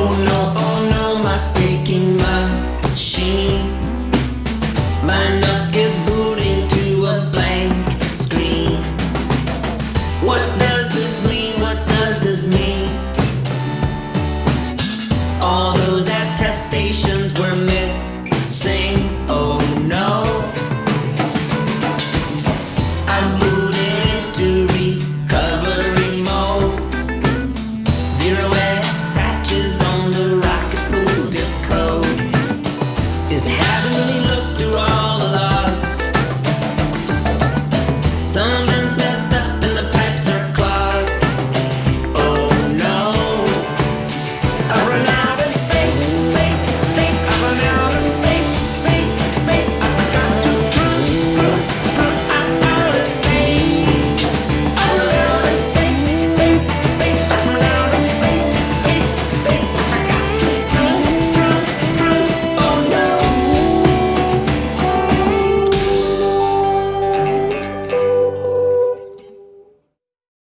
Oh no, oh no, my staking machine My NUC is booting to a blank screen What does this mean? is having me look through all the logs. Something's been.